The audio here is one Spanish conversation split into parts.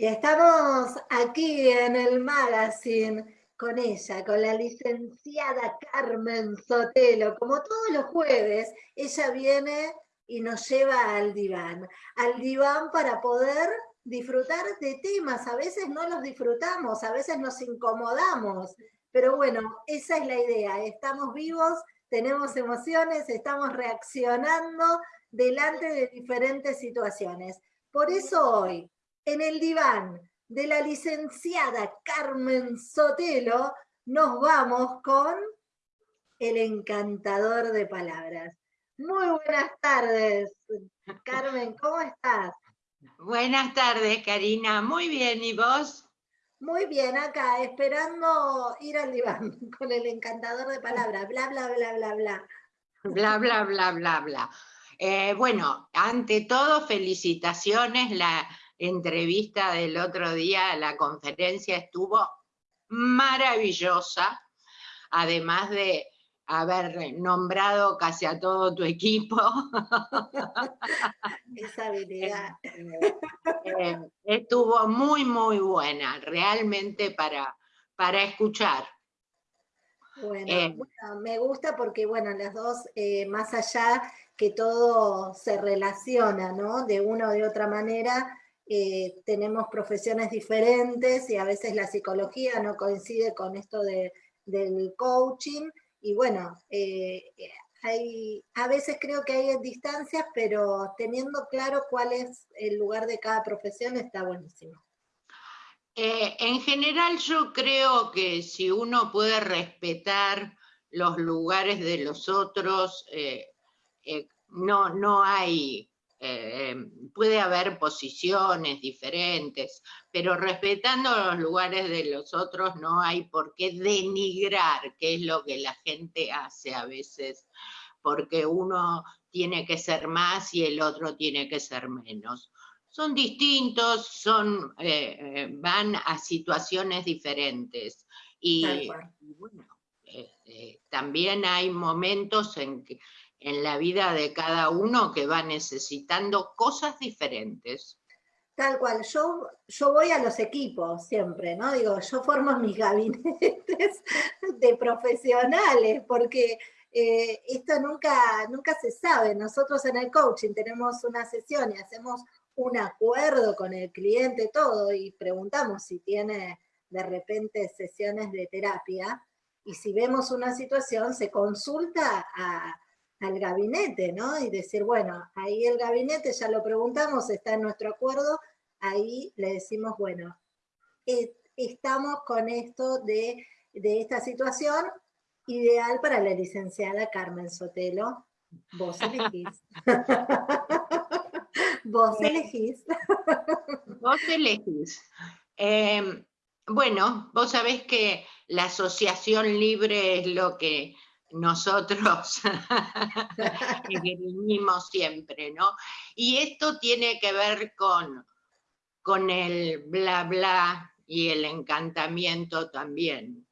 Y estamos aquí en el magazine con ella, con la licenciada Carmen Sotelo. Como todos los jueves, ella viene y nos lleva al diván. Al diván para poder disfrutar de temas. A veces no los disfrutamos, a veces nos incomodamos. Pero bueno, esa es la idea. Estamos vivos, tenemos emociones, estamos reaccionando delante de diferentes situaciones. Por eso hoy, en el diván de la licenciada Carmen Sotelo, nos vamos con el encantador de palabras. Muy buenas tardes, Carmen, ¿cómo estás? Buenas tardes, Karina. Muy bien, ¿y vos? Muy bien, acá, esperando ir al diván con el encantador de palabras. Bla, bla, bla, bla, bla. Bla, bla, bla, bla, bla. Eh, bueno, ante todo, felicitaciones. La entrevista del otro día, la conferencia estuvo maravillosa, además de haber nombrado casi a todo tu equipo. Esa habilidad. Eh, estuvo muy, muy buena, realmente para, para escuchar. Bueno, eh, me gusta porque, bueno, las dos, eh, más allá que todo se relaciona, ¿no? De una o de otra manera, eh, tenemos profesiones diferentes y a veces la psicología no coincide con esto de, del coaching, y bueno, hay, a veces creo que hay distancias, pero teniendo claro cuál es el lugar de cada profesión está buenísimo. Eh, en general yo creo que si uno puede respetar los lugares de los otros, eh, eh, no, no hay, puede haber posiciones diferentes, pero respetando los lugares de los otros no hay por qué denigrar, que es lo que la gente hace a veces, porque uno tiene que ser más y el otro tiene que ser menos son distintos, son, eh, eh, van a situaciones diferentes. Y, bueno, también hay momentos en, que, en la vida de cada uno que va necesitando cosas diferentes. Tal cual, yo, yo voy a los equipos siempre, ¿no? Digo, yo formo mis gabinetes de profesionales, porque eh, esto nunca, nunca se sabe. Nosotros en el coaching tenemos una sesión y hacemos un acuerdo con el cliente, todo, y preguntamos si tiene de repente sesiones de terapia, y si vemos una situación, se consulta al gabinete, ¿no? Y decir, bueno, ahí el gabinete ya lo preguntamos, está en nuestro acuerdo, ahí le decimos, bueno, eh, estamos con esto de, de esta situación, ideal para la licenciada Carmen Sotelo. Vos elegís. Vos elegís. Vos elegís. Em, bueno, vos sabés que la asociación libre es lo que nosotros vinimos siempre, ¿no? Y esto tiene que ver con, con el bla bla y el encantamiento también.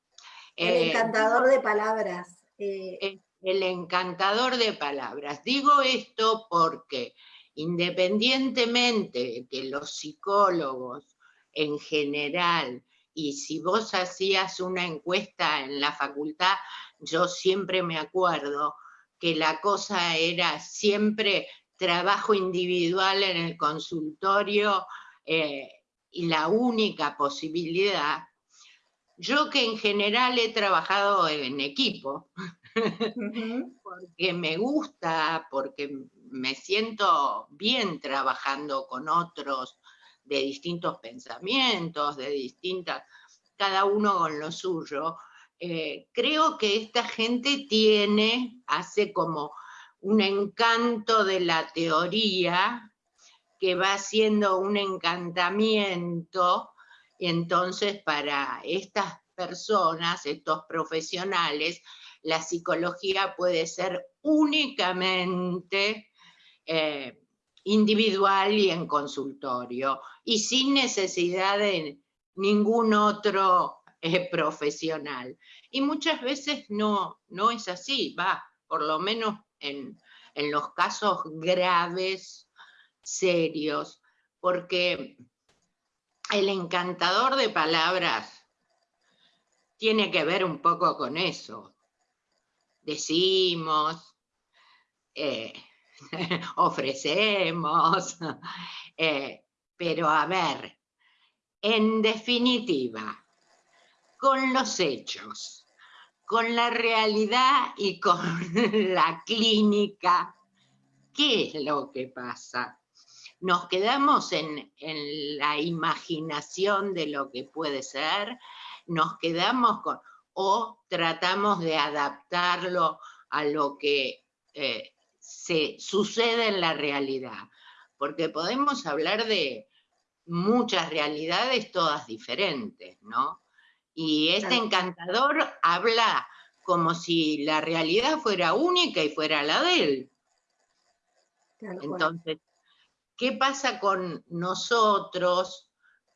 El eh, encantador de palabras. Eh. El encantador de palabras. Digo esto porque independientemente de que los psicólogos en general, y si vos hacías una encuesta en la facultad, yo siempre me acuerdo que la cosa era siempre trabajo individual en el consultorio eh, y la única posibilidad. Yo que en general he trabajado en equipo, porque me gusta, porque me siento bien trabajando con otros de distintos pensamientos, de distintas, cada uno con lo suyo. Eh, creo que esta gente tiene, hace como un encanto de la teoría que va siendo un encantamiento, entonces para estas personas, estos profesionales, la psicología puede ser únicamente eh, individual y en consultorio, y sin necesidad de ningún otro eh, profesional. Y muchas veces no, no es así, va, por lo menos en, en los casos graves, serios, porque el encantador de palabras tiene que ver un poco con eso. Decimos, eh, ofrecemos, eh, pero a ver, en definitiva, con los hechos, con la realidad y con la clínica, ¿qué es lo que pasa? Nos quedamos en, en la imaginación de lo que puede ser, nos quedamos con, o tratamos de adaptarlo a lo que eh, se sucede en la realidad, porque podemos hablar de muchas realidades todas diferentes, ¿no? Y este encantador habla como si la realidad fuera única y fuera la de él. Entonces, ¿qué pasa con nosotros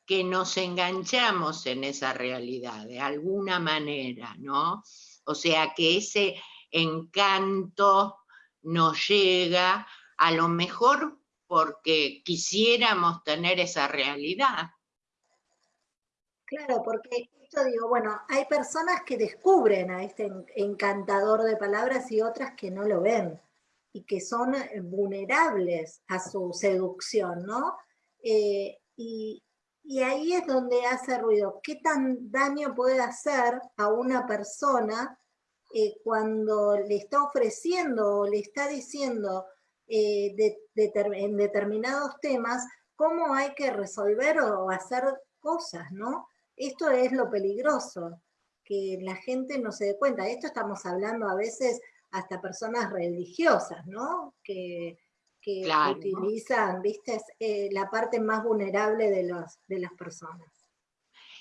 que nos enganchamos en esa realidad de alguna manera, ¿no? O sea, que ese encanto nos llega a lo mejor porque quisiéramos tener esa realidad. Claro, porque esto digo, bueno, hay personas que descubren a este encantador de palabras y otras que no lo ven y que son eh, vulnerables a su seducción, ¿no? Eh, y, y ahí es donde hace ruido. ¿Qué tan daño puede hacer a una persona eh, cuando le está ofreciendo o le está diciendo eh, en determinados temas cómo hay que resolver o hacer cosas, ¿no? Esto es lo peligroso, que la gente no se dé cuenta. Esto estamos hablando a veces hasta personas religiosas, ¿no? Que, utilizan, viste, eh, la parte más vulnerable de, los, de las personas.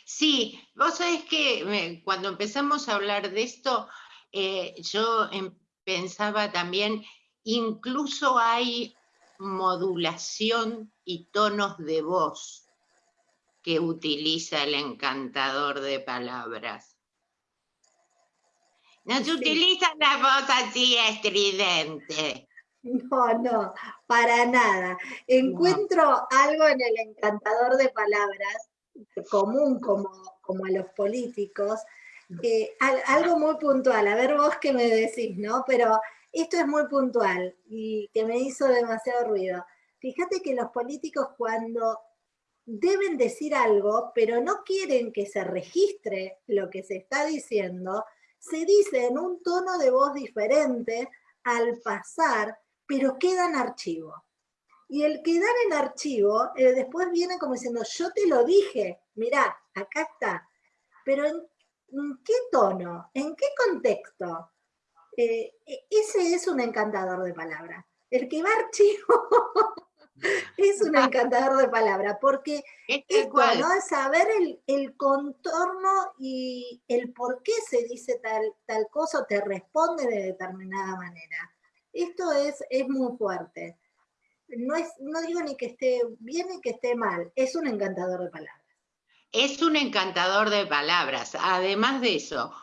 Sí, vos sabés que cuando empezamos a hablar de esto, eh, yo em, pensaba también, incluso hay modulación y tonos de voz que utiliza el encantador de palabras. No se utiliza la voz así estridente. No, no, para nada. Encuentro algo en el encantador de palabras, común como, como a los políticos, eh, algo muy puntual, a ver vos qué me decís, ¿no? Pero esto es muy puntual y que me hizo demasiado ruido. Fíjate que los políticos cuando deben decir algo, pero no quieren que se registre lo que se está diciendo, se dice en un tono de voz diferente al pasar, pero queda en archivo. Y el quedar en archivo, eh, después viene como diciendo, yo te lo dije, mirá, acá está. Pero en ¿En qué tono? ¿En qué contexto? Eh, e, ese es un encantador de palabras. El que va archivo es un encantador de palabras, porque esto, ¿no? Es saber el, contorno y el por qué se dice tal, tal cosa o te responde de determinada manera. Esto es, es muy fuerte. No, es, no digo ni que esté bien ni que esté mal, es un encantador de palabras es un encantador de palabras. Además de eso,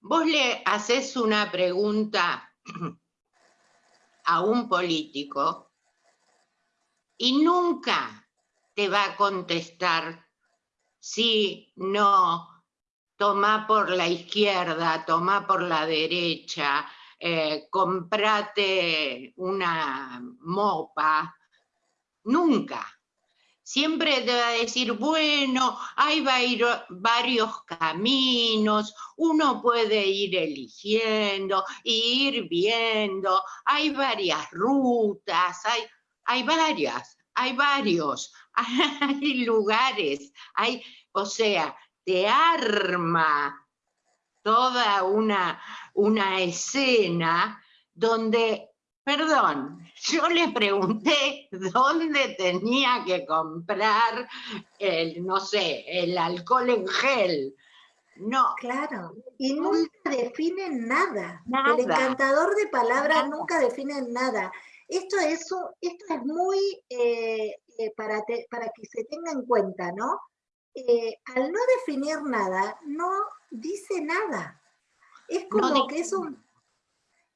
vos le haces una pregunta a un político y nunca te va a contestar si no, toma por la izquierda, toma por la derecha, eh, comprate una mopa. Nunca siempre te va a decir, bueno, hay varios caminos, uno puede ir eligiendo, ir viendo, hay varias rutas, hay, hay varias, hay varios, hay lugares, hay, o sea, te arma toda una, una escena donde Perdón, yo le pregunté dónde tenía que comprar el, no sé, el alcohol en gel. No. Claro, y nunca definen nada. El encantador de palabras nunca define nada. Esto es, esto es muy eh, eh, para, para que se tenga en cuenta, ¿no? Eh, al no definir nada, no dice nada. Es como que es un,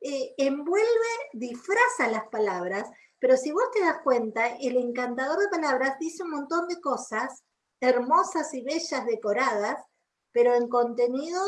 eh, envuelve, disfraza las palabras, pero si vos te das cuenta, el encantador de palabras dice un montón de cosas hermosas y bellas decoradas, pero en contenido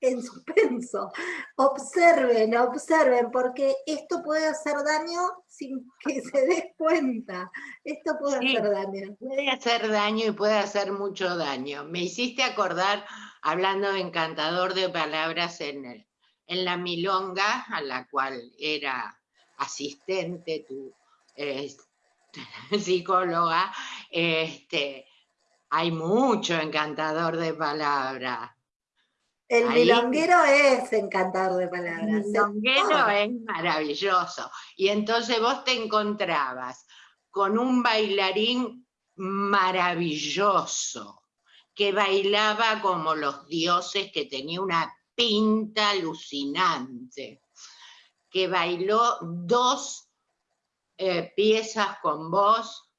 en suspenso. Observen, observen, porque esto puede hacer daño sin que se des cuenta. Esto puede hacer daño. Puede hacer daño y puede hacer mucho daño. Me hiciste acordar, hablando de encantador de palabras en, en la milonga, a la cual era asistente tu psicóloga, este, hay mucho encantador de palabras el milonguero es encantador de palabras. El milonguero es maravilloso. Y entonces vos te encontrabas con un bailarín maravilloso, que bailaba como los dioses, que tenía una pinta alucinante, que bailó dos eh, piezas con vos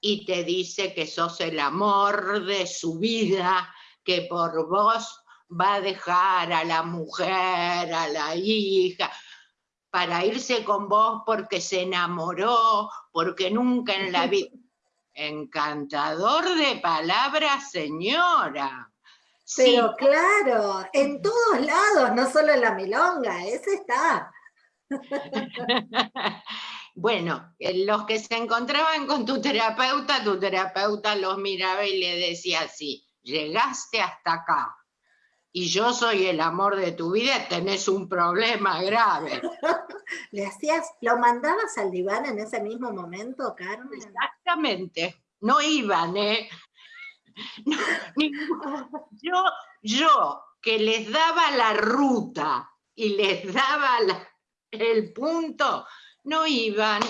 y te dice que sos el amor de su vida, que por vos va a dejar a la mujer, a la hija, para irse con vos porque se enamoró, porque nunca en la vida... Encantador de palabras, señora. Pero claro, en todos lados, no solo en la milonga, ese está. bueno, eh, los que se encontraban con tu terapeuta, tu terapeuta los miraba y le decía así, llegaste hasta acá, y yo soy el amor de tu vida, tenés un problema grave. ¿Le hacías, lo mandabas al diván en ese mismo momento, Carmen? Exactamente, no iban, ¿eh? yo, yo que les daba la ruta y les daba el punto, no iban.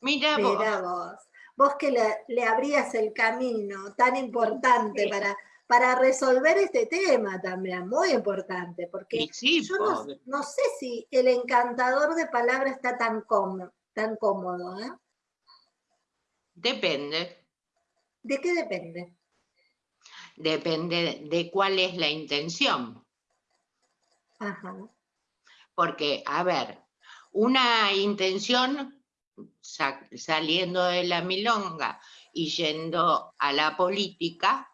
Mira, vos. vos. vos. que le, le, abrías el camino tan importante para para resolver este tema también, muy importante, porque yo no, sé si el encantador de palabras está tan cómodo, tan cómodo ¿eh? Depende. ¿De qué depende? Depende de cuál es la intención. Ajá. Porque, a ver, una intención saliendo de la milonga y yendo a la política,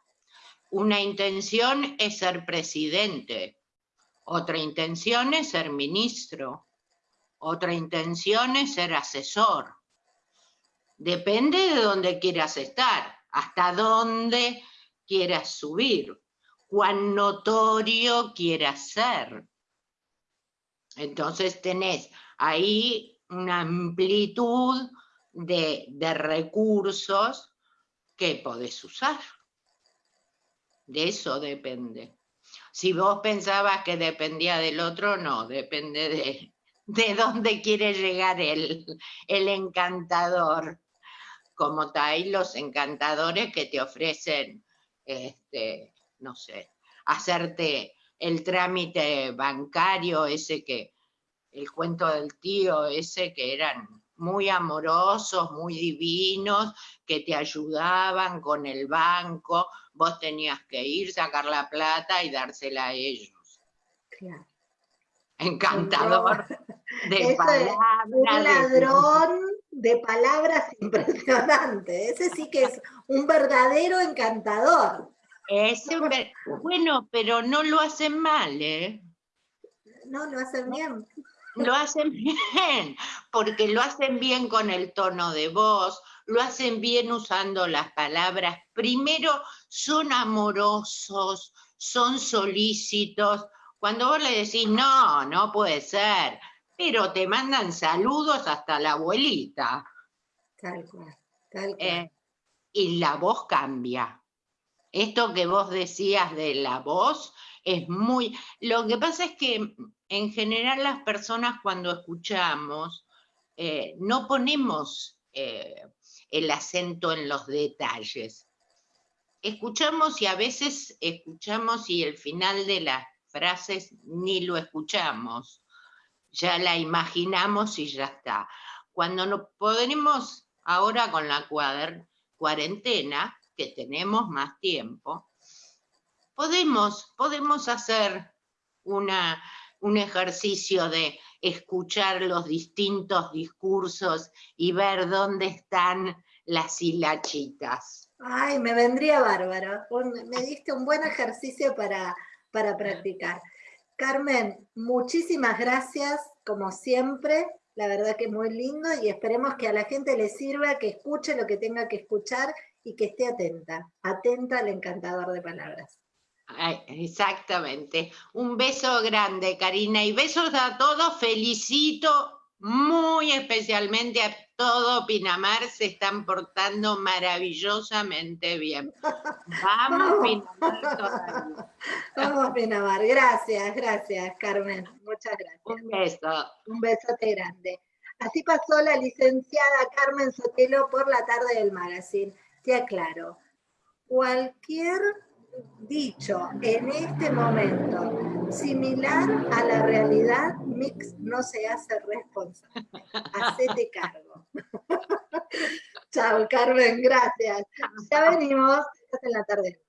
una intención es ser presidente, otra intención es ser ministro, otra intención es ser asesor. Depende de dónde quieras estar, hasta dónde quieras subir, cuán notorio quieras ser. Entonces tenés ahí una amplitud de, de recursos que podés usar. De eso depende. Si vos pensabas que dependía del otro, no, depende de, de dónde quiere llegar el, el encantador. Como hay los encantadores que te ofrecen, este, no sé, hacerte el trámite bancario, ese que, el cuento del tío, ese que eran muy amorosos, muy divinos, que te ayudaban con el banco, vos tenías que ir, sacar la plata y dársela a ellos. Claro. Encantador de palabras. Un ladrón de... palabras impresionante. Ese sí que es un verdadero encantador. bueno, pero no lo hacen mal, ¿eh? No, lo hacen bien. Lo hacen bien, porque lo hacen bien con el tono de voz, lo hacen bien usando las palabras. Primero, son amorosos, son solícitos. Cuando vos le decís, no, no puede ser, pero te mandan saludos hasta la abuelita. Tal cual, tal cual. Eh, y la voz cambia. Esto que vos decías de la voz es muy... Lo que pasa es que en general las personas cuando escuchamos eh, no ponemos eh, el acento en los detalles. Escuchamos y a veces escuchamos y el final de las frases ni lo escuchamos. Ya la imaginamos y ya está. Cuando no podemos, ahora con la cuarentena, que tenemos más tiempo, podemos, podemos hacer una, un ejercicio de escuchar los distintos discursos y ver dónde están las hilachitas. Ay, me vendría bárbaro. me diste un buen ejercicio para, para practicar. Carmen, muchísimas gracias, como siempre. La verdad que muy lindo y esperemos que a la gente le sirva, que escuche lo que tenga que escuchar y que esté atenta, atenta al encantador de palabras. exactamente. Un beso grande, Karina, y besos a todos. Felicito muy especialmente a todo Pinamar, se están portando maravillosamente bien. Vamos, Pinamar todavía. Vamos, Pinamar. Gracias, gracias, Carmen. Muchas gracias. Un beso. Un besote grande. Así pasó la licenciada Carmen Sotelo por la tarde del magazine. Te aclaro, cualquier dicho en este momento similar a la realidad, Mix no se hace responsable. Hacete cargo. Chao, Carmen, gracias. Ya venimos, estás en la tarde.